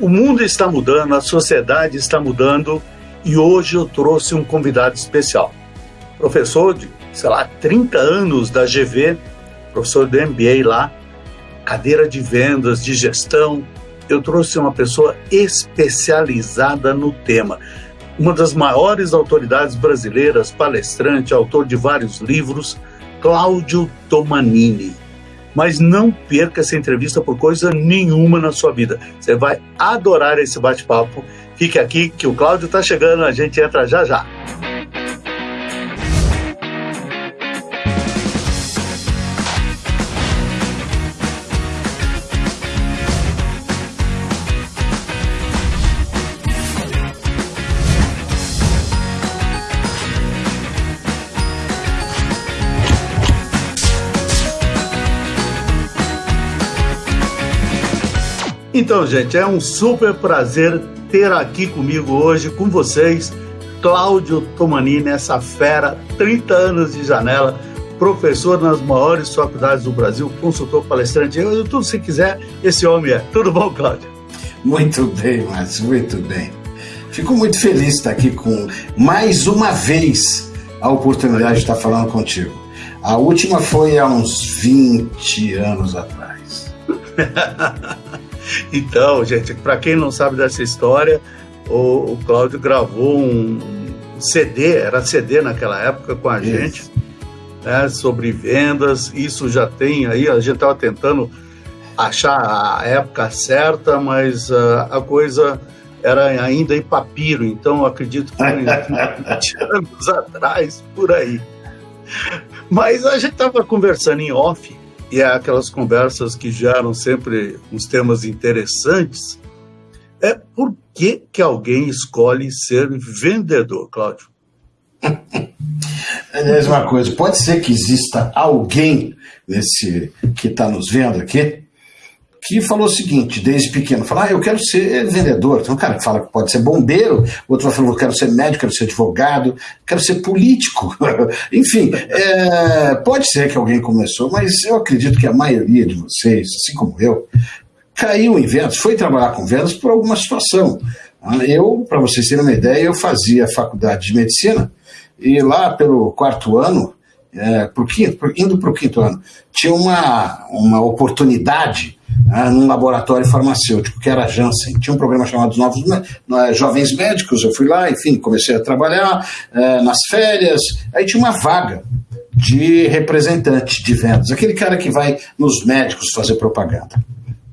O mundo está mudando, a sociedade está mudando e hoje eu trouxe um convidado especial. Professor de, sei lá, 30 anos da GV, professor do MBA lá, cadeira de vendas, de gestão. Eu trouxe uma pessoa especializada no tema. Uma das maiores autoridades brasileiras, palestrante, autor de vários livros, Cláudio Tomanini mas não perca essa entrevista por coisa nenhuma na sua vida. Você vai adorar esse bate-papo. Fique aqui que o Cláudio está chegando, a gente entra já já. Então, gente, é um super prazer ter aqui comigo hoje, com vocês, Cláudio Tomanini, essa fera, 30 anos de janela, professor nas maiores faculdades do Brasil, consultor palestrante, eu, tudo se quiser, esse homem é. Tudo bom, Cláudio? Muito bem, Márcio, muito bem. Fico muito feliz de estar aqui com, mais uma vez, a oportunidade de estar falando contigo. A última foi há uns 20 anos atrás. Então, gente, para quem não sabe dessa história, o, o Cláudio gravou um CD, era CD naquela época com a Isso. gente, né, sobre vendas. Isso já tem aí, a gente estava tentando achar a época certa, mas uh, a coisa era ainda em papiro, então acredito que foi 20 anos atrás, por aí. Mas a gente estava conversando em off e é aquelas conversas que geram sempre uns temas interessantes, é por que, que alguém escolhe ser vendedor, Cláudio? É a mesma coisa. Pode ser que exista alguém nesse que está nos vendo aqui que falou o seguinte, desde pequeno, falou, ah, eu quero ser vendedor. Então, um cara que fala que pode ser bombeiro, outro vai falar, eu quero ser médico, quero ser advogado, quero ser político. Enfim, é, pode ser que alguém começou, mas eu acredito que a maioria de vocês, assim como eu, caiu em vendas, foi trabalhar com vendas por alguma situação. Eu, para vocês terem uma ideia, eu fazia faculdade de medicina e lá pelo quarto ano, é, por quinto, por, indo para o quinto ano, tinha uma, uma oportunidade né, num laboratório farmacêutico, que era a Janssen. Tinha um programa chamado Novos Jovens Médicos, eu fui lá, enfim, comecei a trabalhar é, nas férias, aí tinha uma vaga de representante de vendas, aquele cara que vai nos médicos fazer propaganda.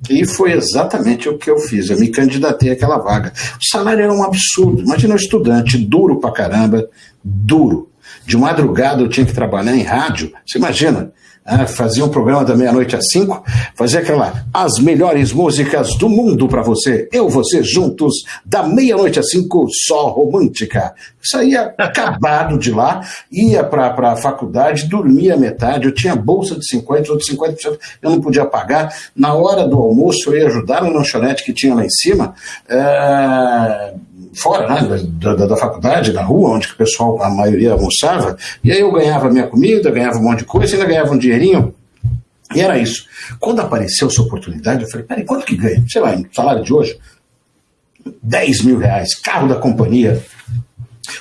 E foi exatamente o que eu fiz. Eu me candidatei àquela vaga. O salário era um absurdo. Imagina um estudante duro pra caramba, duro. De madrugada eu tinha que trabalhar em rádio. Você imagina? Ah, fazia um programa da meia-noite às cinco, fazia aquela as melhores músicas do mundo para você, eu, você juntos, da meia-noite às cinco, só romântica. Saía acabado de lá, ia para a faculdade, dormia metade, eu tinha bolsa de 50, outros 50% eu não podia pagar. Na hora do almoço eu ia ajudar no lanchonete que tinha lá em cima. É fora né, da, da, da, faculdade, na rua, onde o pessoal, a maioria almoçava, e aí eu ganhava minha comida, ganhava um monte de coisa, ainda ganhava um dinheirinho, e era isso. Quando apareceu essa oportunidade, eu falei, peraí, quanto que ganha? Sei lá, salário de hoje? 10 mil reais, carro da companhia,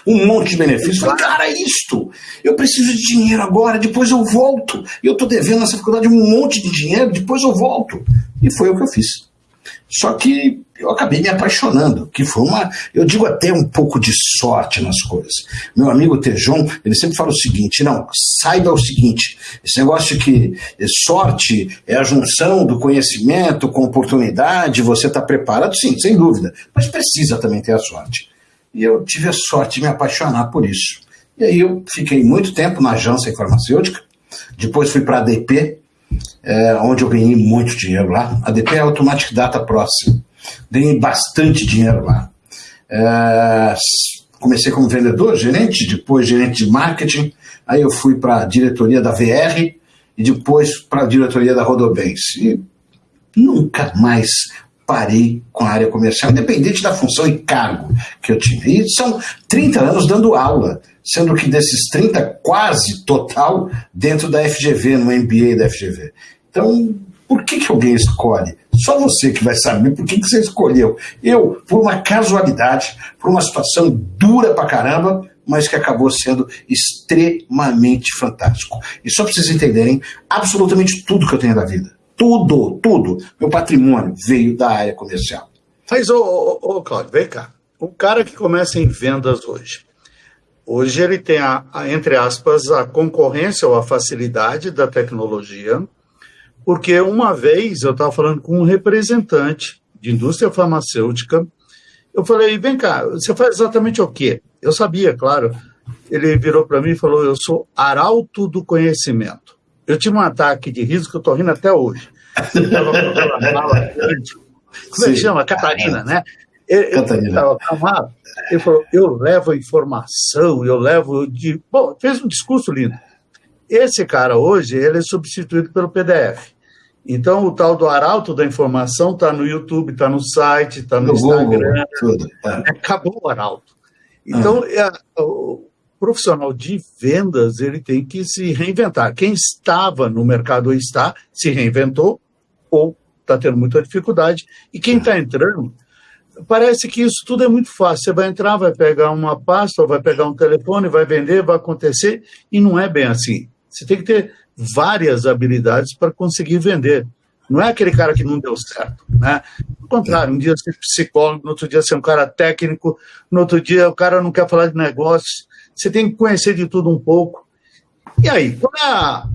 um monte de benefícios. Falei, cara, isto! Eu preciso de dinheiro agora, depois eu volto. E eu estou devendo nessa faculdade um monte de dinheiro, depois eu volto. E foi o que eu fiz. Só que eu acabei me apaixonando, que foi uma, eu digo até um pouco de sorte nas coisas. Meu amigo Tejon, ele sempre fala o seguinte, não, saiba o seguinte, esse negócio que sorte é a junção do conhecimento com oportunidade, você está preparado, sim, sem dúvida, mas precisa também ter a sorte. E eu tive a sorte de me apaixonar por isso. E aí eu fiquei muito tempo na agência farmacêutica, depois fui para a ADP, é, onde eu ganhei muito dinheiro lá. A ADP é Automatic Data Processing. Ganhei bastante dinheiro lá. É, comecei como vendedor, gerente, depois gerente de marketing, aí eu fui para a diretoria da VR e depois para a diretoria da Rodobens. E nunca mais parei com a área comercial, independente da função e cargo que eu tinha. E são 30 anos dando aula, sendo que desses 30, quase total, dentro da FGV, no MBA da FGV. Então, por que, que alguém escolhe Só você que vai saber por que, que você escolheu. Eu, por uma casualidade, por uma situação dura pra caramba, mas que acabou sendo extremamente fantástico. E só para vocês entenderem, absolutamente tudo que eu tenho da vida, tudo, tudo, meu patrimônio veio da área comercial. Mas, ô, ô, ô Cláudio, vem cá. O cara que começa em vendas hoje, hoje ele tem, a, a, entre aspas, a concorrência ou a facilidade da tecnologia, porque uma vez eu estava falando com um representante de indústria farmacêutica, eu falei, vem cá, você faz exatamente o quê? Eu sabia, claro. Ele virou para mim e falou, eu sou arauto do conhecimento. Eu tive um ataque de riso que eu estou rindo até hoje. Eu estava com aquela mala grande, como é que chama? Catarina, né? Ele, Catarina. Ele, falou, eu levo informação, eu levo de... Bom, fez um discurso lindo. Esse cara hoje, ele é substituído pelo PDF. Então, o tal do arauto da informação está no YouTube, está no site, está no, no, Instagram. Google, tá. Acabou o arauto. Então, ah. é, o profissional de vendas ele tem que se reinventar. Quem estava no mercado ou está, se reinventou ou está tendo muita dificuldade. E quem está entrando, parece que isso tudo é muito fácil. Você vai entrar, vai pegar uma pasta, vai pegar um telefone, vai vender, vai acontecer, e não é bem assim. Você tem que ter várias habilidades para conseguir vender. Não é aquele cara que não deu certo, né? Ao contrário, um dia ser psicólogo, no outro dia ser um cara técnico, no outro dia o cara não quer falar de negócios. Você tem que conhecer de tudo um pouco. E aí, qual é a...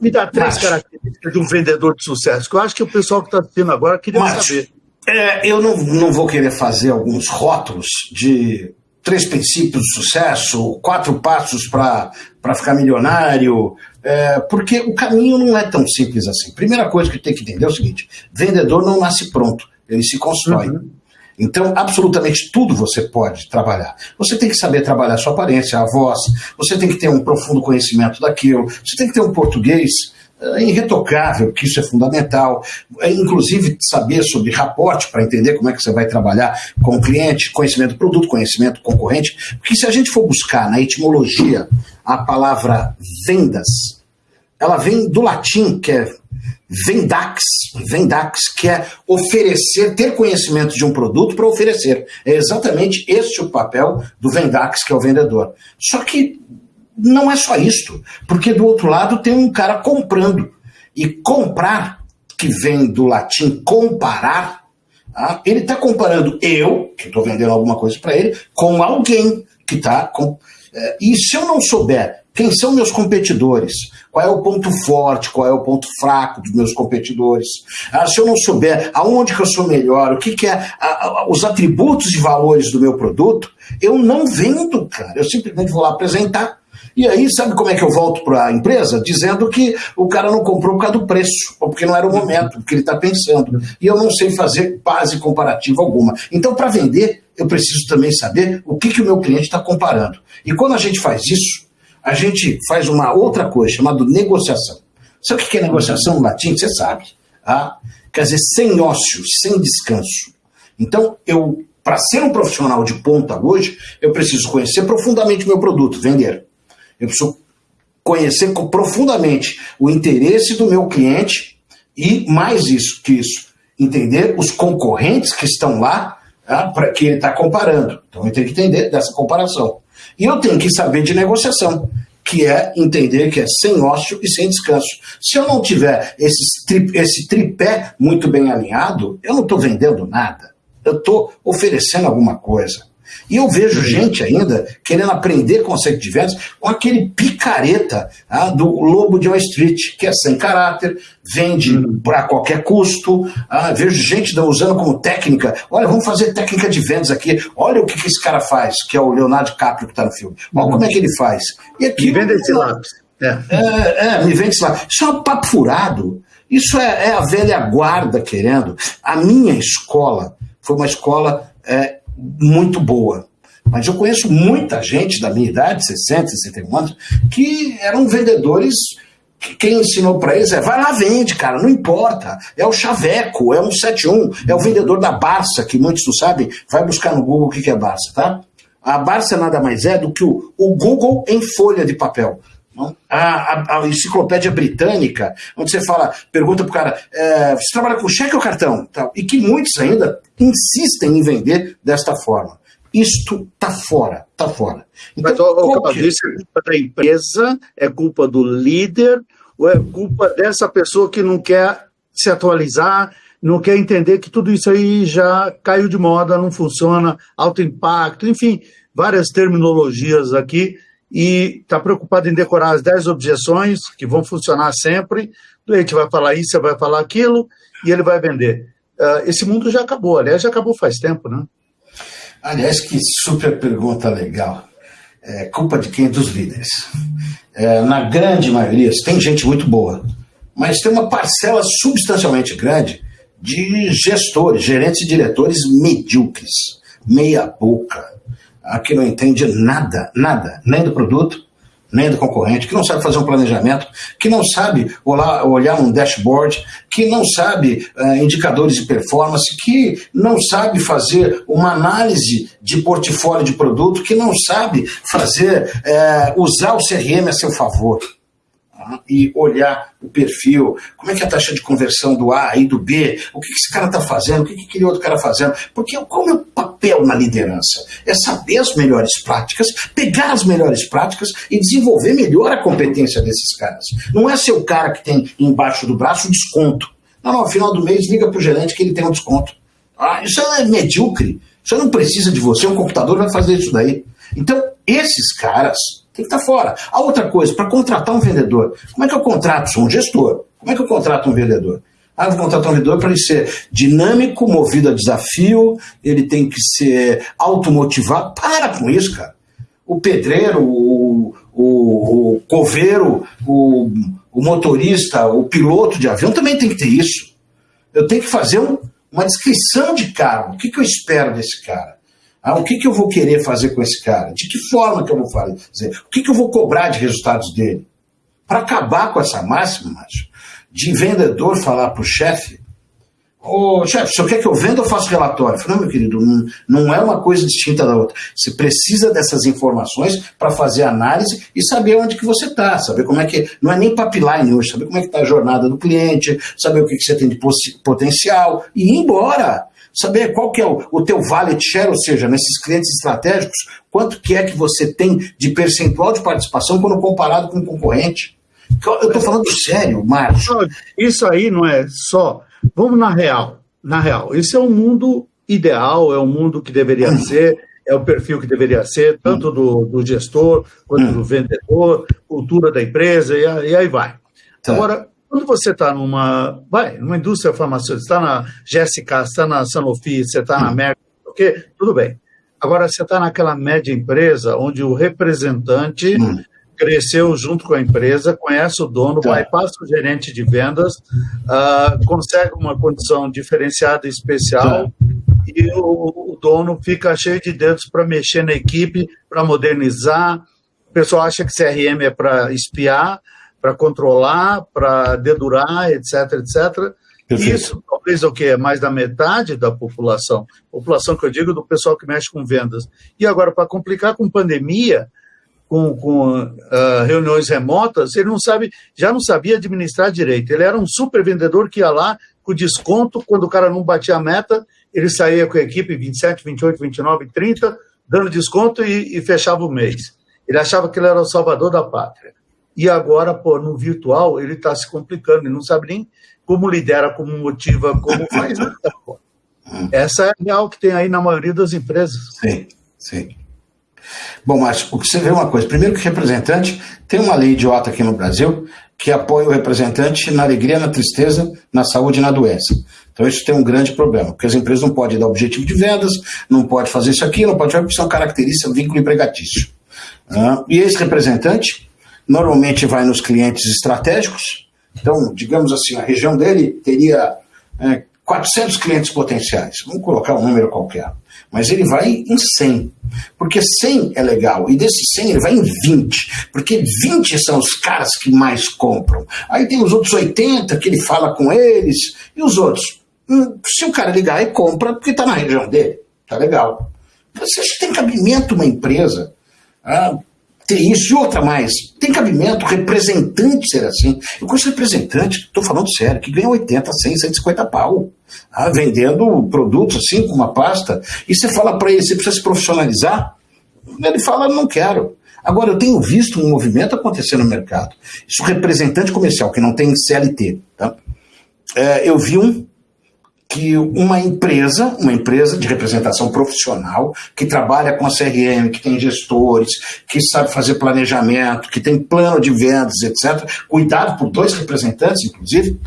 Me dá três Mas, características de um vendedor de sucesso, que eu acho que o pessoal que está assistindo agora queria Mas, saber. É, eu não, não vou querer fazer alguns rótulos de três princípios de sucesso, quatro passos para ficar milionário, é, porque o caminho não é tão simples assim. Primeira coisa que tem que entender é o seguinte: vendedor não nasce pronto, ele se constrói. Uhum. Então, absolutamente tudo você pode trabalhar. Você tem que saber trabalhar a sua aparência, a voz, você tem que ter um profundo conhecimento daquilo, você tem que ter um português é irretocável, que isso é fundamental. É, inclusive, saber sobre raporte para entender como é que você vai trabalhar com o cliente, conhecimento do produto, conhecimento concorrente. Porque se a gente for buscar na etimologia a palavra vendas, ela vem do latim, que é vendax, vendax, que é oferecer, ter conhecimento de um produto para oferecer. É exatamente este o papel do vendax, que é o vendedor. Só que não é só isto, porque do outro lado tem um cara comprando. E comprar, que vem do latim comparar, ah, ele está comparando eu, que estou vendendo alguma coisa para ele, com alguém que está. E se eu não souber quem são meus competidores, qual é o ponto forte, qual é o ponto fraco dos meus competidores, ah, se eu não souber aonde que eu sou melhor, o que, que é os atributos e valores do meu produto, eu não vendo, cara. Eu simplesmente vou lá apresentar e aí, sabe como é que eu volto para a empresa? Dizendo que o cara não comprou por causa do preço, ou porque não era o momento, porque ele está pensando. E eu não sei fazer base comparativa alguma. Então, para vender, eu preciso também saber o que, que o meu cliente está comparando. E quando a gente faz isso, a gente faz uma outra coisa chamada negociação. Sabe o que é negociação no latim? Você sabe. Tá? Quer dizer, sem ócio, sem descanso. Então, eu, para ser um profissional de ponta hoje, eu preciso conhecer profundamente o meu produto, vender. Eu preciso conhecer profundamente o interesse do meu cliente e, mais isso que isso, entender os concorrentes que estão lá tá, para que ele está comparando. Então eu tenho que entender dessa comparação. E eu tenho que saber de negociação, que é entender que é sem ócio e sem descanso. Se eu não tiver esse, tri, esse tripé muito bem alinhado, eu não estou vendendo nada. Eu estou oferecendo alguma coisa. E eu vejo gente ainda querendo aprender conceito de vendas com aquele picareta ah, do Lobo de Wall Street, que é sem caráter, vende uhum. para qualquer custo. Ah, vejo gente usando como técnica. Olha, vamos fazer técnica de vendas aqui. Olha o que, que esse cara faz, que é o Leonardo DiCaprio que está no filme. Olha uhum. como é que ele faz. E aqui, me vende esse lápis. É. É, é, me vende esse lápis. Isso é um papo furado. Isso é, é, a velha guarda querendo. A minha escola foi uma escola é, muito boa. Mas eu conheço muita gente da minha idade, 60, 61 anos, que eram vendedores que quem ensinou para eles é vai lá, vende, cara, não importa. É o Chaveco, é um 71, é o vendedor da Barça, que muitos não sabem, vai buscar no Google o que é Barça, tá? A Barça nada mais é do que o, o Google em folha de papel. A, a, a, enciclopédia britânica, onde você fala, pergunta para o cara, é, você trabalha com cheque ou cartão? Tal, e que muitos ainda insistem em vender desta forma. Isto está fora, está fora. Então, Mas, o, o que... isso é culpa da empresa, é culpa do líder, ou é culpa dessa pessoa que não quer se atualizar, não quer entender que tudo isso aí já caiu de moda, não funciona, alto impacto, enfim, várias terminologias aqui, e está preocupado em decorar as 10 objeções que vão funcionar sempre. O cliente vai falar isso, você vai falar aquilo, e ele vai vender. Uh, esse mundo já acabou, aliás, já acabou faz tempo, né? Aliás, que super pergunta legal. É culpa de quem? Dos líderes. É, na grande maioria, tem gente muito boa, mas tem uma parcela substancialmente grande de gestores, gerentes e diretores medíocres, meia boca, que não entende nada, nada, nem do produto, nem do concorrente, que não sabe fazer um planejamento, que não sabe olhar, um dashboard, que não sabe uh, indicadores de performance, que não sabe fazer uma análise de portfólio de produto, que não sabe fazer, uh, usar o CRM a seu favor e olhar o perfil, como é que é a taxa de conversão do A e do B, o que, esse cara está fazendo, o que, que aquele outro cara está fazendo, porque qual é o papel na liderança? É saber as melhores práticas, pegar as melhores práticas e desenvolver melhor a competência desses caras. Não é ser o cara que tem embaixo do braço o desconto. Não, não, ao final do mês liga para o gerente que ele tem um desconto. Ah, isso é medíocre. Isso não precisa de você, um computador vai fazer isso daí. Então, esses caras tem que estar fora. A outra coisa, para contratar um vendedor, como é que eu contrato? Sou um gestor. Como é que eu contrato um vendedor? Ah, vou contratar um vendedor para ele ser dinâmico, movido a desafio, ele tem que ser automotivado. Para com isso, cara. O pedreiro, o, o, o coveiro, o, o, motorista, o piloto de avião também tem que ter isso. Eu tenho que fazer um, uma descrição de cargo. O que, que eu espero desse cara? Ah, o que, que eu vou querer fazer com esse cara? De que forma que eu vou fazer? O que, que eu vou cobrar de resultados dele? Para acabar com essa máxima, macho, de vendedor falar para o chefe, ô oh, chefe, o quer que eu venda ou faço relatório? Falei, não, meu querido, não, não é uma coisa distinta da outra. Você precisa dessas informações para fazer análise e saber onde que você está, saber como é que. Não é nem pipeline hoje, saber como é que está a jornada do cliente, saber o que, que você tem de potencial e ir embora saber qual que é o, o teu wallet share, ou seja, nesses clientes estratégicos, quanto que é que você tem de percentual de participação quando comparado com o concorrente. Eu estou falando sério, Márcio. Isso aí não é só. Vamos na real. Na real, esse é o mundo ideal, é o mundo que deveria hum. ser, é o perfil que deveria ser, tanto do, do gestor quanto hum. do vendedor, cultura da empresa, e, e aí vai. Tá. Agora, quando você está numa, vai, numa indústria farmacêutica, está na GSK, está na Sanofi, você está na hum. Merck, okay, tudo bem. Agora, você está naquela média empresa onde o representante hum. cresceu junto com a empresa, conhece o dono, tá. vai, passa o gerente de vendas, uh, consegue uma condição diferenciada e especial, tá. e o, o dono fica cheio de dedos para mexer na equipe, para modernizar. O pessoal acha que CRM é para espiar, para controlar, para dedurar, etc, etc. Perfeito. Isso talvez o que é mais da metade da população, população que eu digo do pessoal que mexe com vendas. E agora para complicar com pandemia, com, com uh, reuniões remotas, ele não sabe, já não sabia administrar direito. Ele era um super vendedor que ia lá com desconto, quando o cara não batia a meta, ele saía com a equipe 27, 28, 29, 30, dando desconto e, e fechava o mês. Ele achava que ele era o salvador da pátria. E agora, pô, no virtual, ele está se complicando, ele não sabe nem como lidera, como motiva, como faz nada, pô. Essa é a real que tem aí na maioria das empresas. Sim, sim. Bom, mas o que você vê é uma coisa. Primeiro que representante, tem uma lei idiota aqui no Brasil que apoia o representante na alegria, na tristeza, na saúde e na doença. Então isso tem um grande problema, porque as empresas não podem dar objetivo de vendas, não pode fazer isso aqui, não pode fazer, porque são características vínculo empregatício. Ah, e esse representante, normalmente vai nos clientes estratégicos. Então, digamos assim, a região dele teria é, 400 clientes potenciais. Vamos colocar um número qualquer. Mas ele vai em 100. Porque 100 é legal. E desses 100 ele vai em 20. Porque 20 são os caras que mais compram. Aí tem os outros 80 que ele fala com eles. E os outros? Hum, se o cara ligar e compra, porque está na região dele. Tá legal. Você tem cabimento uma empresa ah, ter isso e outra mais. Tem cabimento representante ser assim. Eu conheço representante, estou falando sério, que ganha 80, 100, 150 pau. Ah, vendendo produtos assim, com uma pasta. E você fala para ele, você precisa se profissionalizar? Ele fala, não quero. Agora, eu tenho visto um movimento acontecer no mercado. Isso, representante comercial, que não tem CLT. Tá? É, eu vi um que uma empresa, uma empresa de representação profissional, que trabalha com a CRM, que tem gestores, que sabe fazer planejamento, que tem plano de vendas, etc., cuidado por dois representantes, inclusive,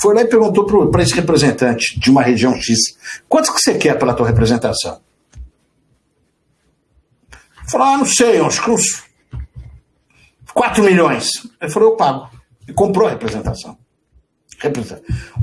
foi lá e perguntou para esse representante de uma região X, quanto que você quer pela tua representação? Falou, ah, não sei, acho que uns 4 milhões. Ele falou, eu pago. E comprou a representação.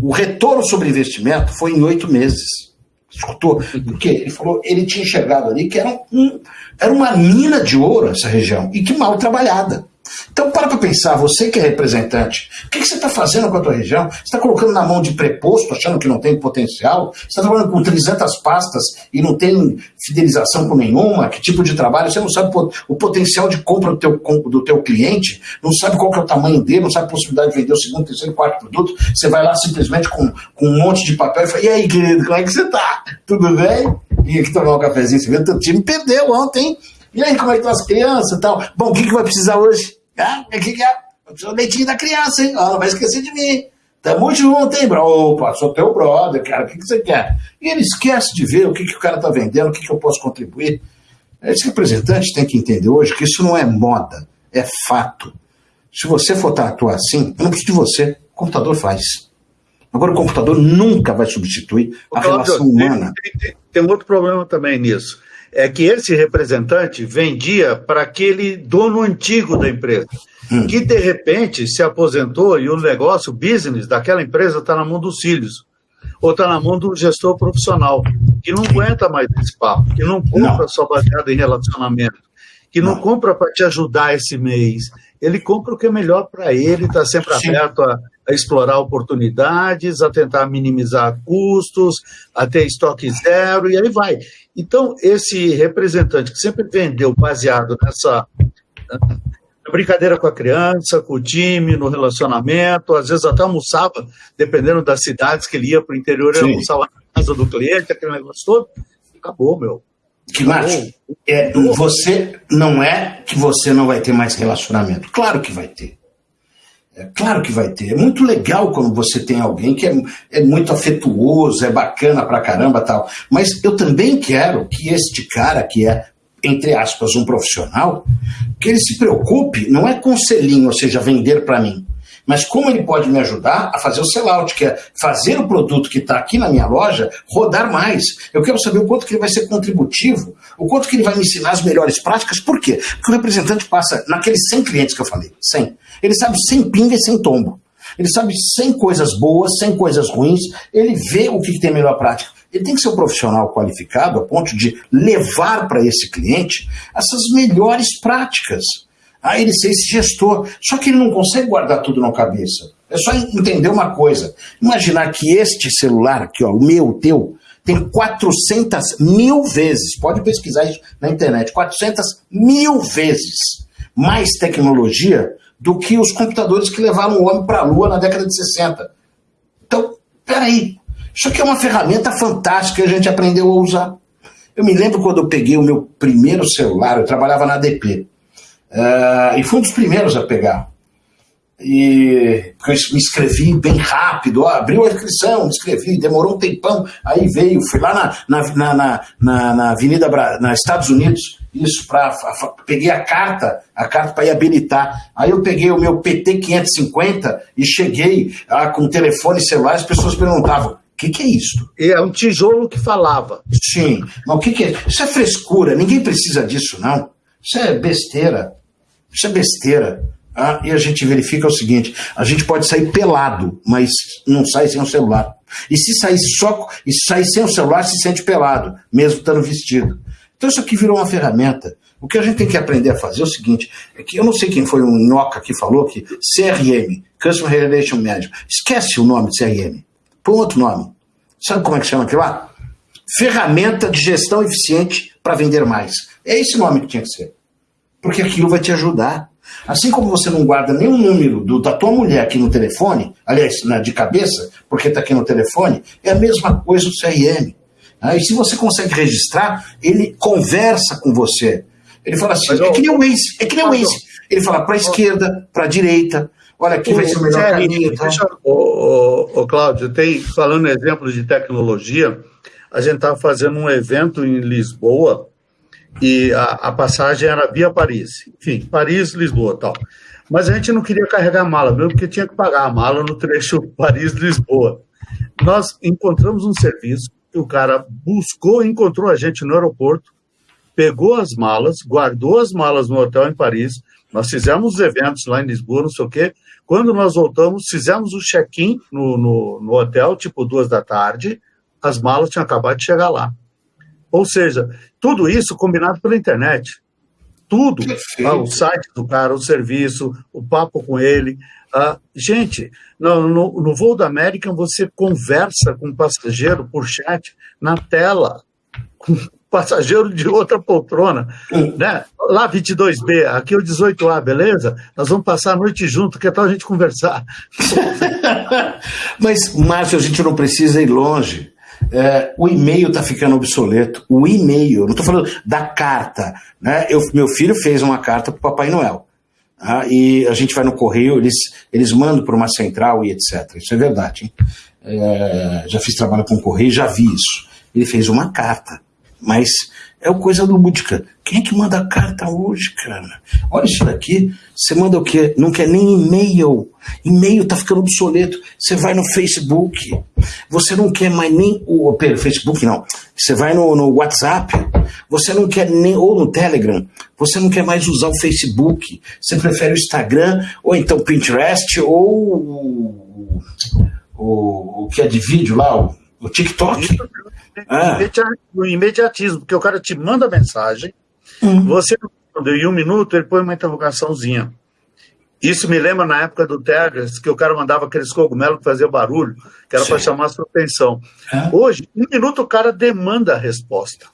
O retorno sobre investimento foi em oito meses. Escutou? Porque ele falou, ele tinha enxergado ali que era, um, era uma mina de ouro essa região e que mal trabalhada. Então para para pensar, você que é representante, o que, que você está fazendo com a tua região? Você está colocando na mão de preposto, achando que não tem potencial? Você está trabalhando com 300 pastas e não tem fidelização com nenhuma? Que tipo de trabalho? Você não sabe o potencial de compra do teu, do teu cliente? Não sabe qual é o tamanho dele? Não sabe a possibilidade de vender o segundo, terceiro, quarto produto? Você vai lá simplesmente com, com um monte de papel e fala, e aí querido, como é que você está? Tudo bem? E aqui tomar um cafezinho, você vê, teu time perdeu ontem, e aí, como é que estão as crianças e tal? Bom, o que, que vai precisar hoje? Ah, que, que é? Eu o leitinho da criança, hein? Ah, não vai esquecer de mim. Tamo junto, hein, bro? Opa, sou teu brother, cara, o que, que você quer? E ele esquece de ver o que, que o cara tá vendendo, o que, que eu posso contribuir. Esse representante tem que entender hoje que isso não é moda, é fato. Se você for atuar assim, eu não preciso de você, o computador faz. Agora, o computador nunca vai substituir a relação humana. Tem, tem, tem outro problema também nisso é que esse representante vendia para aquele dono antigo da empresa, hum. que de repente se aposentou e o negócio, o business daquela empresa está na mão dos filhos, ou está na mão do gestor profissional, que não aguenta mais esse papo, que não compra não. só baseado em relacionamento, que não, não compra para te ajudar esse mês, ele compra o que é melhor para ele, está sempre aberto a, a, explorar oportunidades, a tentar minimizar custos, a ter estoque zero, e aí vai. Então, esse representante que sempre vendeu baseado nessa brincadeira com a criança, com o time, no relacionamento, às vezes até almoçava, dependendo das cidades que ele ia para o interior, ele almoçava na casa do cliente, aquele negócio todo, acabou, meu. Que Márcio, é, você não é que você não vai ter mais relacionamento. Claro que vai ter. É claro que vai ter. É muito legal quando você tem alguém que é, é muito afetuoso, é bacana pra caramba tal. Mas eu também quero que este cara, que é, entre aspas, um profissional, que ele se preocupe, não é com selinho, ou seja, vender para mim. Mas como ele pode me ajudar a fazer o sellout, que é fazer o produto que está aqui na minha loja rodar mais. Eu quero saber o quanto que ele vai ser contributivo, o quanto que ele vai me ensinar as melhores práticas. Por quê? Porque o representante passa naqueles 100 clientes que eu falei, 100. Ele sabe sem pinga e sem tombo. Ele sabe sem coisas boas, sem coisas ruins. Ele vê o que tem melhor prática. Ele tem que ser um profissional qualificado a ponto de levar para esse cliente essas melhores práticas. Ah, ele ser esse gestor. Só que ele não consegue guardar tudo na cabeça. É só entender uma coisa. Imaginar que este celular aqui, ó, o meu, o teu, tem 400 mil vezes, pode pesquisar isso na internet, 400 mil vezes mais tecnologia do que os computadores que levaram o homem para a Lua na década de 60. Então, peraí, isso aqui é uma ferramenta fantástica que a gente aprendeu a usar. Eu me lembro quando eu peguei o meu primeiro celular, eu trabalhava na ADP, uh, e fui um dos primeiros a pegar. E eu me inscrevi bem rápido, ó, abriu a inscrição, me inscrevi, demorou um tempão, aí veio, fui lá na, na, na, na, na Avenida, Bra na Estados Unidos, isso, pra, peguei a carta, a carta para ir habilitar. Aí eu peguei o meu PT 550 e cheguei ah, com telefone celular, as pessoas perguntavam, o que, que, é isso? É um tijolo que falava. Sim, mas o que, que é? Isso é frescura, ninguém precisa disso, não. Isso é besteira. Isso é besteira. Ah, e a gente verifica o seguinte: a gente pode sair pelado, mas não sai sem o celular. E se sair só, e sair sem o celular, se sente pelado, mesmo estando vestido. Então isso aqui virou uma ferramenta. O que a gente tem que aprender a fazer é o seguinte: é que eu não sei quem foi um Inhoca que falou que CRM, Customer Relation Management, esquece o nome de CRM. Põe outro nome. Sabe como é que chama aquilo lá? Ferramenta de gestão eficiente para vender mais. É esse nome que tinha que ser. porque aquilo vai te ajudar. Assim como você não guarda nenhum número do, da tua mulher aqui no telefone, aliás, na, de cabeça, porque está aqui no telefone, é a mesma coisa o CRM. Ah, e se você consegue registrar, ele conversa com você. Ele fala assim, é que nem o Waze, é que nem o Waze. Ele fala para a esquerda, para a direita, olha aqui vai ser o melhor caminho. Tá? Ô, ô, Cláudio, tem, falando exemplos de tecnologia, a gente estava fazendo um evento em Lisboa, e a, a, passagem era via Paris. Enfim, Paris, Lisboa tal. Mas a gente não queria carregar a mala mesmo, porque tinha que pagar a mala no trecho Paris-Lisboa. Nós encontramos um serviço que o cara buscou, encontrou a gente no aeroporto, pegou as malas, guardou as malas no hotel em Paris. Nós fizemos os eventos lá em Lisboa, não sei o quê. Quando nós voltamos, fizemos o check-in no, no, no hotel, tipo duas da tarde, as malas tinham acabado de chegar lá. Ou seja, tudo isso combinado pela internet. Tudo. Ah, o site do cara, o serviço, o papo com ele. Ah, gente, no, no, no voo da American você conversa com o passageiro por chat na tela, com passageiro de outra poltrona, né? Lá 22B, aqui é o 18A, beleza? Nós vamos passar a noite junto, que tal a gente conversar? Mas, Márcio, a gente não precisa ir longe. É, o e-mail está ficando obsoleto. O e-mail, não estou falando da carta. Né? Eu, meu filho fez uma carta para o Papai Noel. Tá? E a gente vai no correio, eles, eles mandam para uma central e etc. Isso é verdade. É, já fiz trabalho com o correio, já vi isso. Ele fez uma carta, mas é o coisa lúdica. Quem é que manda carta hoje, cara? Olha isso daqui. Você manda o quê? Não quer nem e-mail. E-mail tá ficando obsoleto. Você vai no Facebook. Você não quer mais nem o. Pera, Facebook não. Você vai no, no WhatsApp. Você não quer nem. Ou no Telegram. Você não quer mais usar o Facebook. Você prefere o Instagram, ou então Pinterest, ou o, o, o que é de vídeo lá, o, o TikTok. Ah. O imediatismo, porque o cara te manda mensagem, uhum. você em um minuto, ele põe uma interrogaçãozinha. Isso me lembra na época do Tegras, que o cara mandava aqueles cogumelos que faziam barulho, que era para chamar a sua atenção. É. Hoje, um minuto o cara demanda a resposta.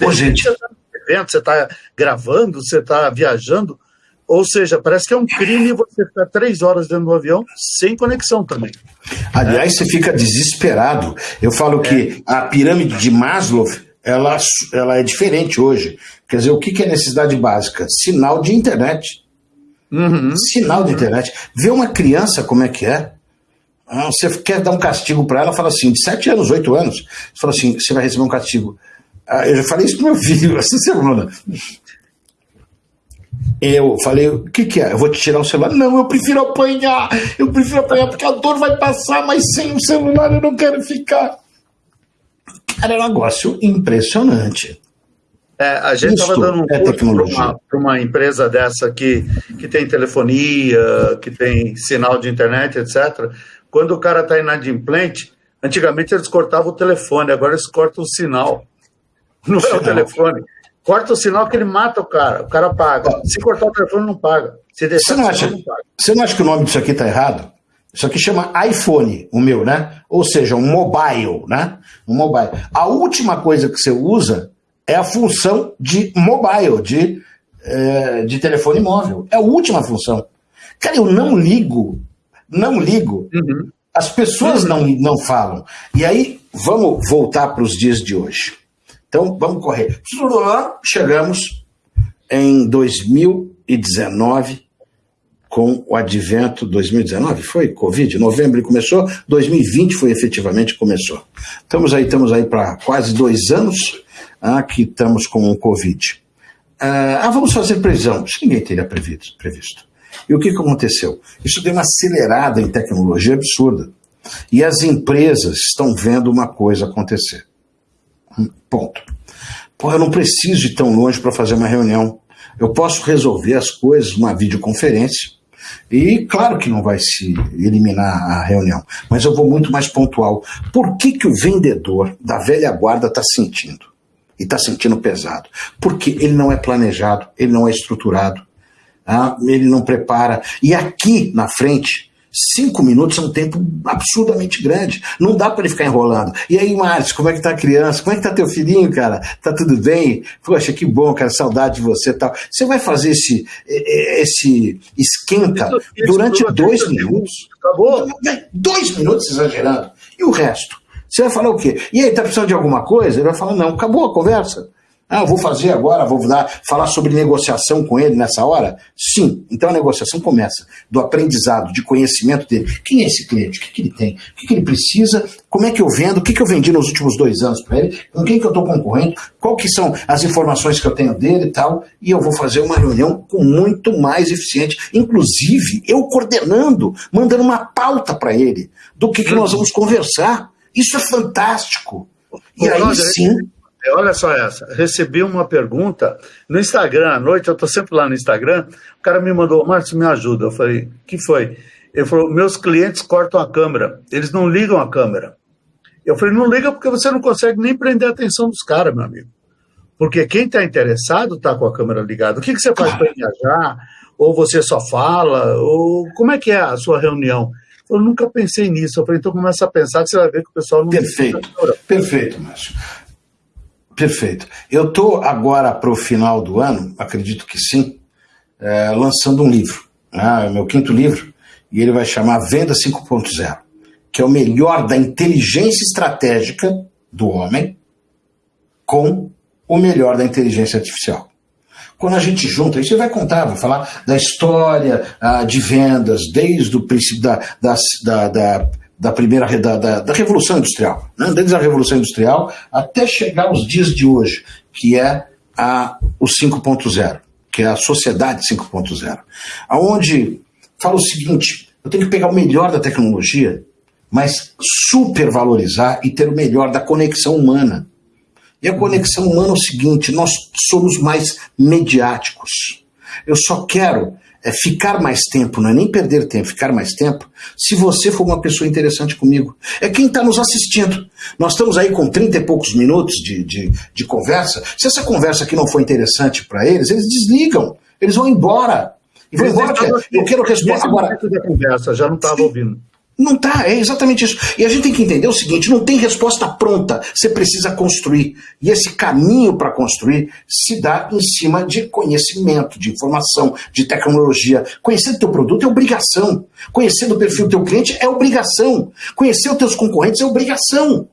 Ô, gente. Você está tá gravando, você está viajando, ou seja, parece que é um crime você ficar três horas dentro do avião sem conexão também. Aliás, é. você fica desesperado. Eu falo é. que a pirâmide de Maslow ela, ela é diferente hoje. Quer dizer, o que, é necessidade básica? Sinal de internet. Uhum. Sinal de internet. Vê uma criança como é que é. Ah, você quer dar um castigo para ela, fala assim, de sete anos, oito anos, você fala assim, você vai receber um castigo. Ah, eu já falei isso pro meu filho essa semana. Eu falei, o que, que é? Eu vou te tirar o celular? Não, eu prefiro apanhar. Eu prefiro apanhar porque a dor vai passar, mas sem o celular eu não quero ficar. Cara, é um negócio impressionante. É, a gente estava dando um é curso para uma, uma, empresa dessa que, que tem telefonia, que tem sinal de internet, etc. Quando o cara está inadimplente, antigamente eles cortavam o telefone, agora eles cortam o sinal. Não é o telefone. Corta o sinal que ele mata o cara, o cara paga. Se cortar o telefone, não paga. Se deixar você não, acha, não paga. Você não acha que o nome disso aqui está errado? Isso aqui chama iPhone, o meu, né? Ou seja, um mobile, né? Um mobile. A última coisa que você usa é a função de mobile, de, é, de telefone móvel. É a última função. Cara, eu não ligo, não ligo. Uhum. As pessoas uhum. não, não falam. E aí, vamos voltar para os dias de hoje. Então, vamos correr. Chegamos em 2019, com o advento 2019, foi Covid, novembro começou, 2020 foi efetivamente começou. Estamos aí, estamos aí para quase dois anos ah, que estamos com o Covid. Ah, ah, vamos fazer previsão. Isso ninguém teria previsto. previsto. E o que, que aconteceu? Isso deu uma acelerada em tecnologia absurda. E as empresas estão vendo uma coisa acontecer. Ponto. Pô, eu não preciso ir tão longe para fazer uma reunião. Eu posso resolver as coisas numa videoconferência. E claro que não vai se eliminar a reunião, mas eu vou muito mais pontual. Por que, que o vendedor da velha guarda está sentindo? e está sentindo pesado. Porque ele não é planejado, ele não é estruturado, ah, ele não prepara. E aqui na frente, Cinco minutos é um tempo absurdamente grande. Não dá para ele ficar enrolando. E aí, Márcio, como é que tá a criança? Como é que tá teu filhinho, cara? Tá tudo bem? Poxa, que bom, cara, saudade de você tal. Você vai fazer esse, esse esquenta durante dois minutos. Acabou? Dois minutos exagerando. E o resto? Você vai falar o quê? E aí, tá precisando de alguma coisa? Ele vai falar, não, acabou a conversa. Ah, eu vou fazer agora, vou dar, falar sobre negociação com ele nessa hora? Sim. Então a negociação começa do aprendizado, de conhecimento dele. Quem é esse cliente? O que, que ele tem? O que, que ele precisa? Como é que eu vendo? O que, que eu vendi nos últimos dois anos para ele? Com quem que eu estou concorrendo? Qual que são as informações que eu tenho dele e tal? E eu vou fazer uma reunião com muito mais eficiente. Inclusive, eu coordenando, mandando uma pauta para ele do que, que nós vamos conversar. Isso é fantástico. E aí sim olha só essa. Recebi uma pergunta no Instagram à noite, eu estou sempre lá no Instagram. O cara me mandou, Márcio, me ajuda. Eu falei, que foi? Ele falou, meus clientes cortam a câmera, eles não ligam a câmera. Eu falei, não liga porque você não consegue nem prender a atenção dos caras, meu amigo. Porque quem está interessado está com a câmera ligada. O que, que você faz para viajar? Ou você só fala? Ou como é que é a sua reunião? Eu nunca pensei nisso. Eu falei, então começa a pensar que você vai ver que o pessoal não. Perfeito, perfeito, Márcio. Perfeito. Eu estou agora para o final do ano, acredito que sim, é, lançando um livro, né, é meu quinto livro, e ele vai chamar Venda 5.0, que é o melhor da inteligência estratégica do homem com o melhor da inteligência artificial. Quando a gente junta, isso vai contar, vai falar da história ah, de vendas, desde o princípio da, da, da, da da primeira da, da, da Revolução Industrial, né? desde a Revolução Industrial até chegar aos dias de hoje, que é a, o 5.0, que é a sociedade 5.0, aonde fala o seguinte: eu tenho que pegar o melhor da tecnologia, mas supervalorizar e ter o melhor da conexão humana. E a conexão humana é o seguinte: nós somos mais mediáticos. Eu só quero é ficar mais tempo, não é nem perder tempo, ficar mais tempo, se você for uma pessoa interessante comigo. É quem está nos assistindo. Nós estamos aí com 30 e poucos minutos de, de, de conversa. Se essa conversa aqui não for interessante para eles, eles desligam, eles vão embora. E vão embora. Eu quero responder agora. Da conversa, já não estava ouvindo. Não tá, é exatamente isso. E a gente tem que entender o seguinte: não tem resposta pronta, você precisa construir. E esse caminho para construir se dá em cima de conhecimento, de informação, de tecnologia. Conhecer o teu produto é obrigação. Conhecer o perfil do teu cliente é obrigação. Conhecer os teus concorrentes é obrigação.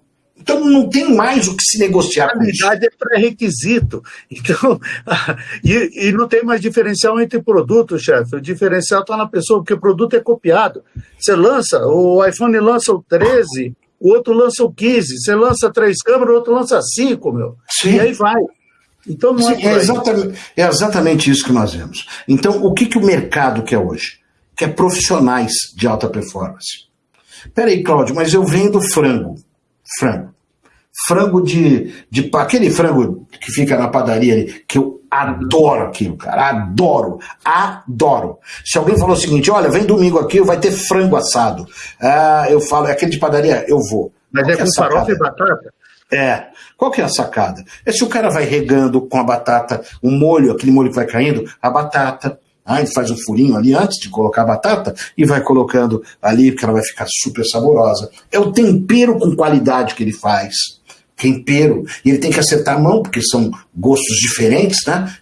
Então não tem mais o que se negociar. A qualidade é pré-requisito. Então, e, e, não tem mais diferencial entre produtos, chefe. O diferencial está na pessoa, porque o produto é copiado. Você lança, o iPhone lança o 13, o outro lança o 15. Você lança três câmeras, o outro lança cinco, meu. Sim. E aí vai. Então não é Sim, é, é, exatamente, é exatamente isso que nós vemos. Então, o que, que o mercado quer hoje? Quer profissionais de alta performance. Peraí, Cláudio, mas eu vendo frango. Frango frango de, de. aquele frango que fica na padaria ali, que eu adoro aquilo, cara. Adoro, adoro. Se alguém falou o seguinte: olha, vem domingo aqui, vai ter frango assado. Ah, eu falo, é aquele de padaria, eu vou. Mas Qual é com é farofa e batata? É. Qual que é a sacada? É se o cara vai regando com a batata, o um molho, aquele molho que vai caindo, a batata, Aí ele faz um furinho ali antes de colocar a batata e vai colocando ali, porque ela vai ficar super saborosa. É o tempero com qualidade que ele faz tempero, e ele tem que acertar a mão, porque são gostos diferentes, né?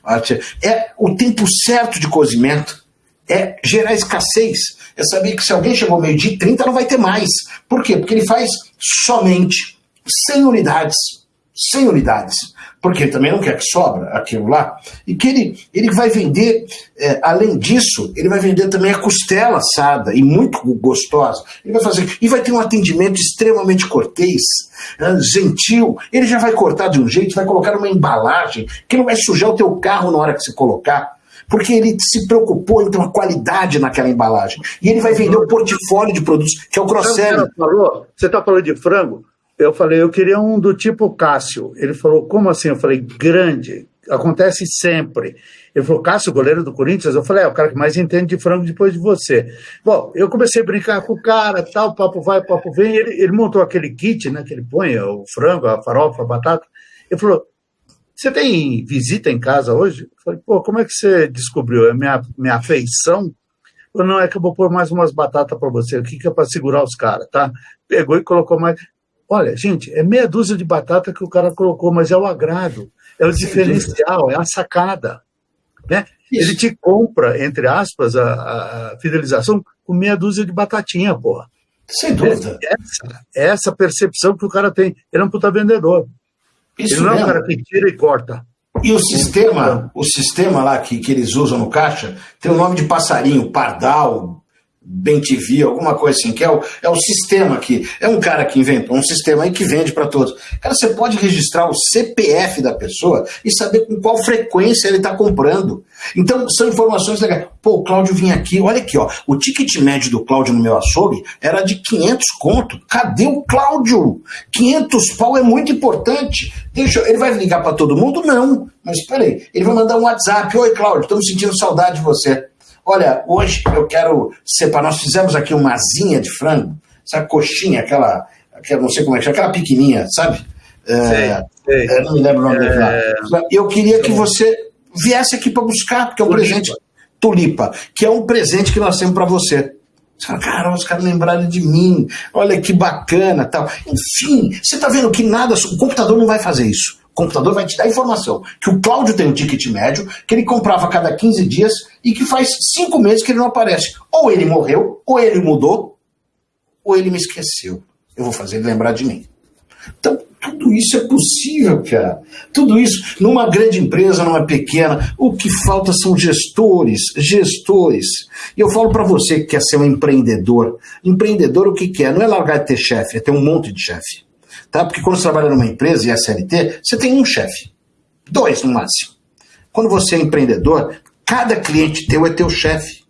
É o tempo certo de cozimento, é gerar escassez, é saber que se alguém chegou meio-dia e 30 não vai ter mais. Por quê? Porque ele faz somente 100 unidades. 100 unidades porque ele também não quer que sobra aquilo lá, e que ele, ele vai vender, é, além disso, ele vai vender também a costela assada e muito gostosa. Ele vai fazer, e vai ter um atendimento extremamente cortês, é, gentil. Ele já vai cortar de um jeito, vai colocar uma embalagem que não vai sujar o teu carro na hora que você colocar porque ele se preocupou em ter uma qualidade naquela embalagem. E ele vai vender o portfólio de produtos, que é o cross-selling. Você está falando de frango? Eu falei, eu queria um do tipo Cássio. Ele falou, como assim? Eu falei, grande, acontece sempre. Ele falou, Cássio, goleiro do Corinthians? Eu falei, é o cara que mais entende de frango depois de você. Bom, eu comecei a brincar com o cara, tal, papo vai, papo vem. Ele, ele montou aquele kit, né, que ele põe, o frango, a farofa, a batata. Ele falou, você tem visita em casa hoje? Eu falei, pô, como é que você descobriu? É minha, minha afeição? não é que eu vou pôr mais umas batatas para você, o que, que é para segurar os caras, tá? Pegou e colocou mais. Olha, gente, é meia dúzia de batata que o cara colocou, mas é o agrado, é o diferencial, é a sacada. Né? Ele te compra, entre aspas, a, a, fidelização com meia dúzia de batatinha, porra. Sem dúvida. Essa, essa percepção que o cara tem. Ele é um puta vendedor. Isso ele não mesmo. é um cara que tira e corta. E o sistema, o sistema lá que, que eles usam no caixa tem o nome de passarinho, pardal, bem TV, alguma coisa assim, que é o, é o sistema aqui. É um cara que inventou um sistema aí que vende para todos. Cara, você pode registrar o CPF da pessoa e saber com qual frequência ele está comprando. Então, são informações legais. Pô, o Cláudio vinha aqui, olha aqui, ó. O ticket médio do Cláudio no meu açougue era de 500 conto. Cadê o Cláudio? 500 pau é muito importante. Deixa, ele vai ligar para todo mundo? Não. Mas espera aí, ele vai mandar um WhatsApp. Oi, Cláudio, estamos sentindo saudade de você. Olha, hoje eu quero separar. Nós fizemos aqui uma asinha de frango, sabe, coxinha, aquela, aquela não sei como é que chama, aquela pequenininha, sabe? É, sei, sei. Não me lembro o nome é... daquela. Eu queria que você viesse aqui para buscar, porque é um tulipa. presente. Tulipa, que é um presente que nós temos para você. Você fala, cara, os caras lembraram de mim, olha que bacana tal. Enfim, você está vendo que nada, o computador não vai fazer isso. Computador vai te dar informação que o Cláudio tem um ticket médio, que ele comprava a cada 15 dias e que faz cinco meses que ele não aparece. Ou ele morreu, ou ele mudou, ou ele me esqueceu. Eu vou fazer ele lembrar de mim. Então, tudo isso é possível, cara. Tudo isso numa grande empresa, numa pequena. O que falta são gestores, gestores. E eu falo para você que quer ser um empreendedor. Empreendedor, o que quer? Não é largar de ter chefe, é ter um monte de chefe. Tá? Porque quando você trabalha numa empresa e é SLT, você tem um chefe. Dois no máximo. Quando você é empreendedor, cada cliente teu é teu chefe.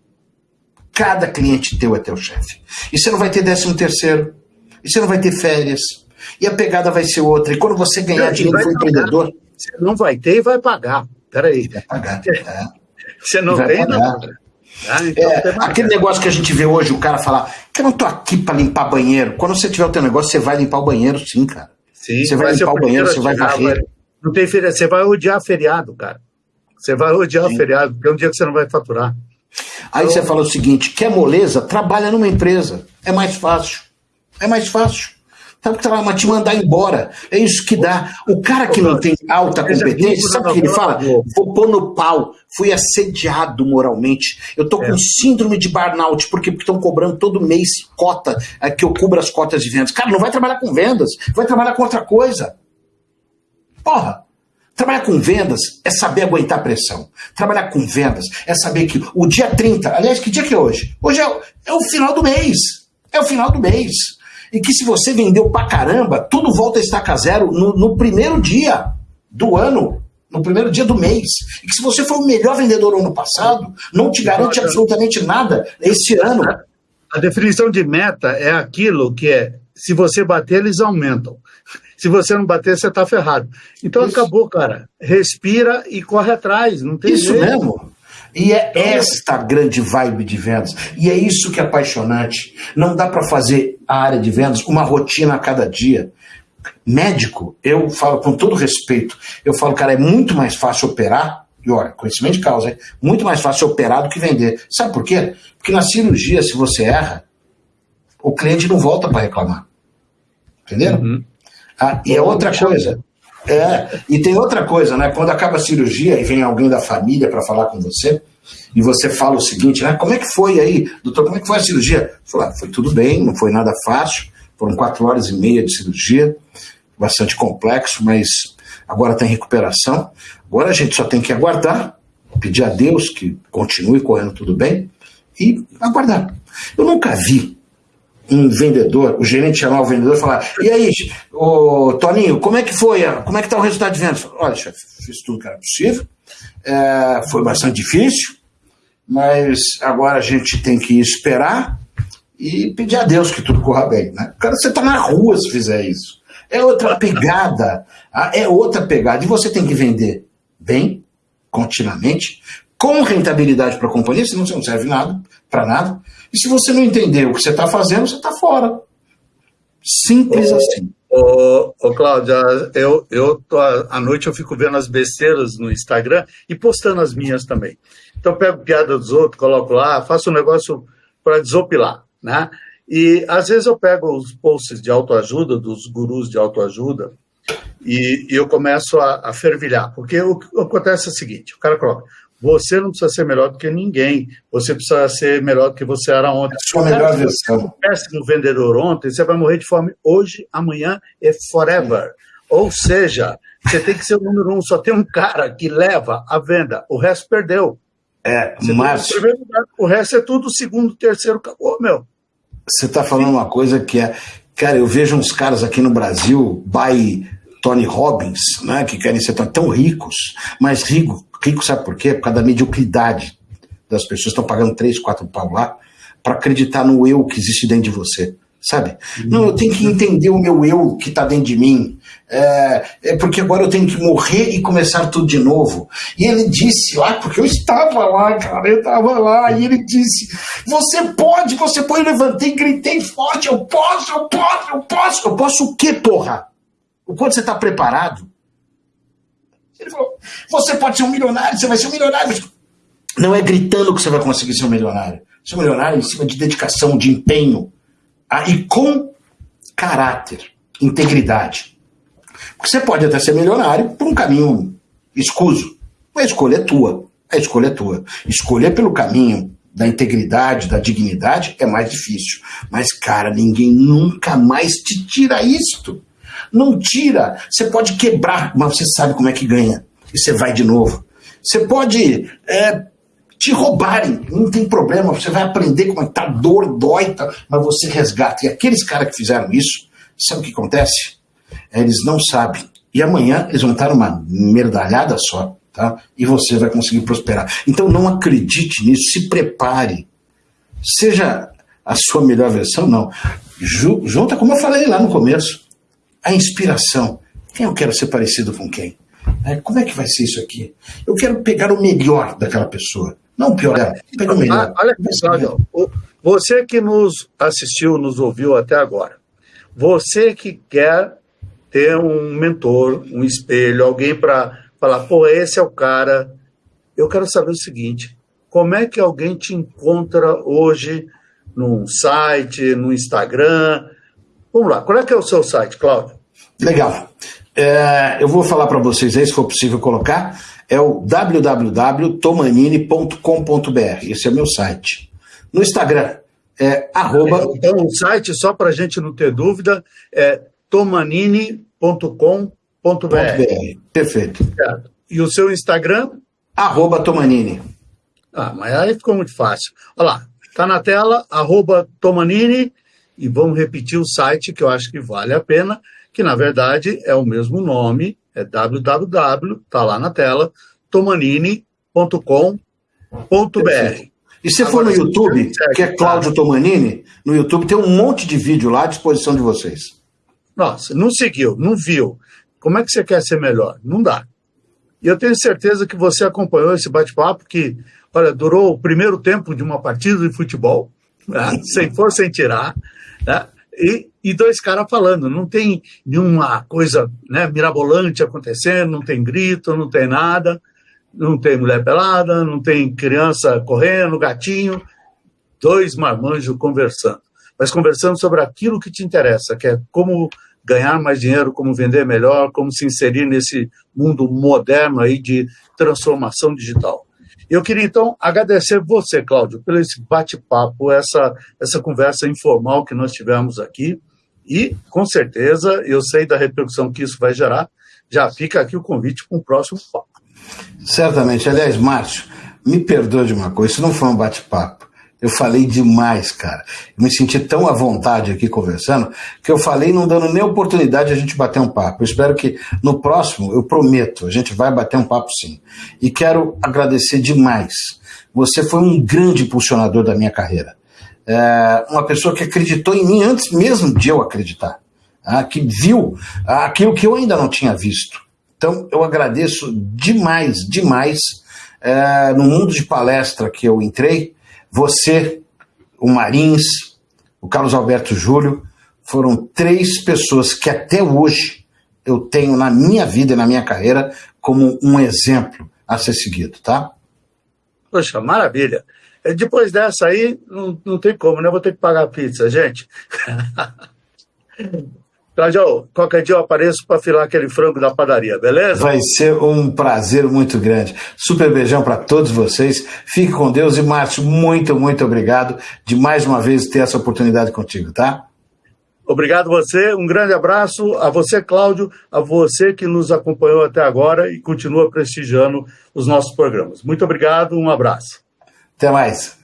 Cada cliente teu é teu chefe. E você não vai ter décimo terceiro. E você não vai ter férias. E a pegada vai ser outra. E quando você ganhar não, dinheiro for empreendedor. Você não vai ter e vai pagar. Peraí. Vai pagar. É. Você não tem, não. Ah, então é, aquele negócio que a gente vê hoje, o cara falar que eu não tô aqui para limpar banheiro. Quando você tiver o teu negócio, você vai limpar o banheiro, sim, cara. Sim, você vai limpar o banheiro, você vai varrer. Não tem feriado, você vai odiar feriado, cara. Você vai odiar sim. feriado, porque é um dia que você não vai faturar. Aí então... você fala o seguinte: quer moleza? Trabalha numa empresa. É mais fácil. É mais fácil. Sabe que mas te mandar embora. É isso que dá. O cara que não tem alta competência, sabe o que ele fala? Vou pôr no pau. Fui assediado moralmente. Eu tô com é. síndrome de burnout. Porque estão cobrando todo mês cota, é, que eu cubra as cotas de vendas. Cara, não vai trabalhar com vendas. Vai trabalhar com outra coisa. Porra. Trabalhar com vendas é saber aguentar pressão. Trabalhar com vendas é saber que o dia 30, aliás, que dia que é hoje? Hoje é, é o final do mês. É o final do mês e que se você vendeu pra caramba, tudo volta a estaca zero no, no primeiro dia do ano, no primeiro dia do mês. E que se você foi o melhor vendedor no ano passado, não te garante absolutamente nada esse ano. A definição de meta é aquilo que é, se você bater, eles aumentam. Se você não bater, você está ferrado. Então Isso. acabou, cara. Respira e corre atrás. Não tem Isso jeito. mesmo. E é esta grande vibe de vendas. E é isso que é apaixonante. Não dá para fazer a área de vendas uma rotina a cada dia. Médico, eu falo com todo respeito, eu falo, cara, é muito mais fácil operar, e olha, conhecimento de causa, é muito mais fácil operar do que vender. Sabe por quê? Porque na cirurgia, se você erra, o cliente não volta para reclamar. Entendeu? Uhum. Ah, e é outra coisa. É, e tem outra coisa, né? Quando acaba a cirurgia e vem alguém da família para falar com você, e você fala o seguinte, né? Como é que foi aí, doutor? Como é que foi a cirurgia? Fala, ah, foi tudo bem, não foi nada fácil, foram quatro horas e meia de cirurgia, bastante complexo, mas agora tem recuperação. Agora a gente só tem que aguardar, pedir a Deus que continue correndo tudo bem e aguardar. Eu nunca vi um vendedor, o gerente chamar o vendedor e falar: E aí, ô, Toninho, como é que foi? Como é que está o resultado de vendas? Olha, chefe, fiz tudo que era possível. É, foi bastante difícil, mas agora a gente tem que esperar e pedir a Deus que tudo corra bem. Né? Cara, você está na rua se fizer isso. É outra pegada. É outra pegada. E você tem que vender bem, continuamente, com rentabilidade para a companhia, senão você não serve nada, para nada. E se você não entender o que você está fazendo, você está fora. Simples ô, assim. Ô, ô Cláudia, eu, eu tô, à noite eu fico vendo as besteiras no Instagram e postando as minhas também. Então eu pego piada dos outros, coloco lá, faço um negócio para desopilar, né? E às vezes eu pego os posts de autoajuda, dos gurus de autoajuda, e, e eu começo a, a, fervilhar, porque o que acontece é o seguinte: o cara coloca, você não precisa ser melhor do que ninguém, você precisa ser melhor do que você era ontem. É sua melhor versão. Se no vendedor ontem, você vai morrer de fome hoje, amanhã e forever. Ou seja, você tem que ser o número um, só tem um cara que leva a venda, o resto perdeu. É, mas. O resto é tudo segundo, terceiro, acabou, meu. Você está falando uma coisa que é. Cara, eu vejo uns caras aqui no Brasil, by Tony Robbins, né, que querem ser tão ricos, mas rico, rico sabe por quê? Por causa da mediocridade das pessoas. Estão pagando três, quatro pau lá para acreditar no eu que existe dentro de você sabe? Não, eu tenho que entender o meu eu que está dentro de mim. É, é, porque agora eu tenho que morrer e começar tudo de novo. E ele disse lá, porque eu estava lá, cara, eu estava lá, e ele disse: Você pode, você pode. Eu levantei, gritei forte: Eu posso, eu posso, eu posso. Eu posso o quê, porra? O quanto você está preparado? Ele falou: Você pode ser um milionário, você vai ser um milionário. Não é gritando que você vai conseguir ser um milionário. Ser um milionário em cima de dedicação, de empenho ah, e com caráter, integridade. Porque você pode até ser milionário por um caminho escuso. A escolha é tua. A escolha é tua. Escolher pelo caminho da integridade, da dignidade é mais difícil. Mas, cara, ninguém nunca mais te tira isto. Não tira. Você pode quebrar, mas você sabe como é que ganha. E você vai de novo. Você pode é, te roubarem, não tem problema, você vai aprender como é que tá, dor, dói, tá, mas você resgata. E aqueles caras que fizeram isso, sabe o que acontece? Eles não sabem. E amanhã eles vão estar numa merdalhada só, tá? E você vai conseguir prosperar. Então não acredite nisso, se prepare. Seja a sua melhor versão, não. Junta, como eu falei lá no começo, a inspiração. Quem eu quero ser parecido com quem? É, como é que vai ser isso aqui? Eu quero pegar o melhor daquela pessoa. Não piorar, pega o melhor. Olha, Cláudio, você que nos assistiu, nos ouviu até agora, você que quer ter um mentor, um espelho, alguém para falar, pô, esse é o cara. Eu quero saber o seguinte: como é que alguém te encontra hoje num site, no Instagram? Vamos lá, qual é que é o seu site, Cláudio? Legal. É, eu vou falar para vocês aí, se for possível colocar é o www.tomanini.com.br. Esse é o meu site. No Instagram é arroba... Então o site, só para a gente não ter dúvida, é tomanini.com.br. Perfeito. Certo. E o seu Instagram? Arroba Tomanini. Ah, mas aí ficou muito fácil. Olha lá, está na tela, arroba Tomanini, e vamos repetir o site que eu acho que vale a pena, que na verdade é o mesmo nome, é www, está lá na tela, tomanini.com.br. E se for no YouTube, que é Cláudio Tomanini, no YouTube tem um monte de vídeo lá à disposição de vocês. Nossa, não seguiu, não viu. Como é que você quer ser melhor? Não dá. E eu tenho certeza que você acompanhou esse bate-papo que, olha, durou o primeiro tempo de uma partida de futebol, né? sem força, sem tirar, né? e, e dois caras falando. Não tem nenhuma coisa né, mirabolante acontecendo, não tem grito, não tem nada, não tem mulher pelada, não tem criança correndo, gatinho. Dois marmanjos conversando. Mas conversando sobre aquilo que te interessa, que é como ganhar mais dinheiro, como vender melhor, como se inserir nesse mundo moderno aí de transformação digital. Eu queria então agradecer você, Cláudio, pelo esse bate-papo, essa, essa conversa informal que nós tivemos aqui. E, com certeza, eu sei da repercussão que isso vai gerar. Já fica aqui o convite para um próximo papo. Certamente. Aliás, Márcio, me perdoe de uma coisa, isso não foi um bate-papo. Eu falei demais, cara. Eu me senti tão à vontade aqui conversando que eu falei não dando nem oportunidade de a gente bater um papo. Eu espero que no próximo, eu prometo, a gente vai bater um papo sim. E quero agradecer demais. Você foi um grande impulsionador da minha carreira. É uma pessoa que acreditou em mim antes mesmo de eu acreditar. Ah, que viu aquilo que eu ainda não tinha visto. Então, eu agradeço demais, demais. É, no mundo de palestra que eu entrei, você, o Marins, o Carlos Alberto Júlio, foram três pessoas que até hoje eu tenho na minha vida e na minha carreira como um exemplo a ser seguido, tá? Poxa, maravilha. Depois dessa aí, não, não tem como, né? Vou ter que pagar a pizza, gente. Cláudio, qualquer dia eu apareço para filar aquele frango da padaria, beleza? Vai ser um prazer muito grande. Super beijão para todos vocês. Fique com Deus e Márcio, muito, muito obrigado de mais uma vez ter essa oportunidade contigo, tá? Obrigado você, um grande abraço a você, Cláudio, a você que nos acompanhou até agora e continua prestigiando os nossos programas. Muito obrigado, um abraço. Até mais.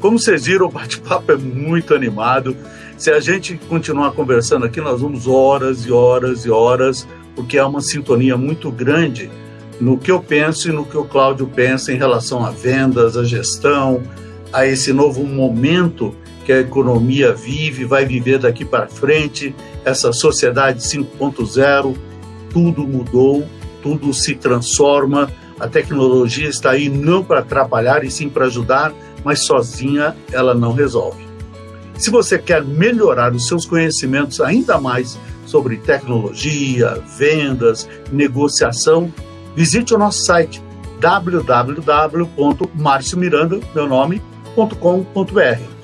Como vocês viram, o bate-papo é muito animado. Se a gente continuar conversando aqui, nós vamos horas e horas e horas, porque há uma sintonia muito grande no que eu penso e no que o Cláudio pensa em relação a vendas, a gestão, a esse novo momento que a economia vive, vai viver daqui para frente, essa sociedade 5.0, tudo mudou, tudo se transforma, a tecnologia está aí não para atrapalhar e sim para ajudar, mas sozinha ela não resolve. Se você quer melhorar os seus conhecimentos ainda mais sobre tecnologia, vendas, negociação, visite o nosso site www.marciomiranda, meu nome.com.br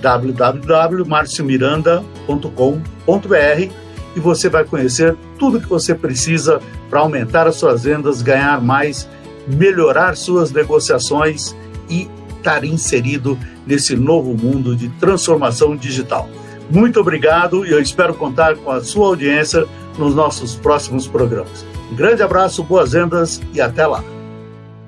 www.marciomiranda.com.br e você vai conhecer tudo que você precisa para aumentar as suas vendas, ganhar mais, melhorar suas negociações e estar inserido nesse novo mundo de transformação digital. Muito obrigado e eu espero contar com a sua audiência nos nossos próximos programas. Um grande abraço, boas vendas e até lá!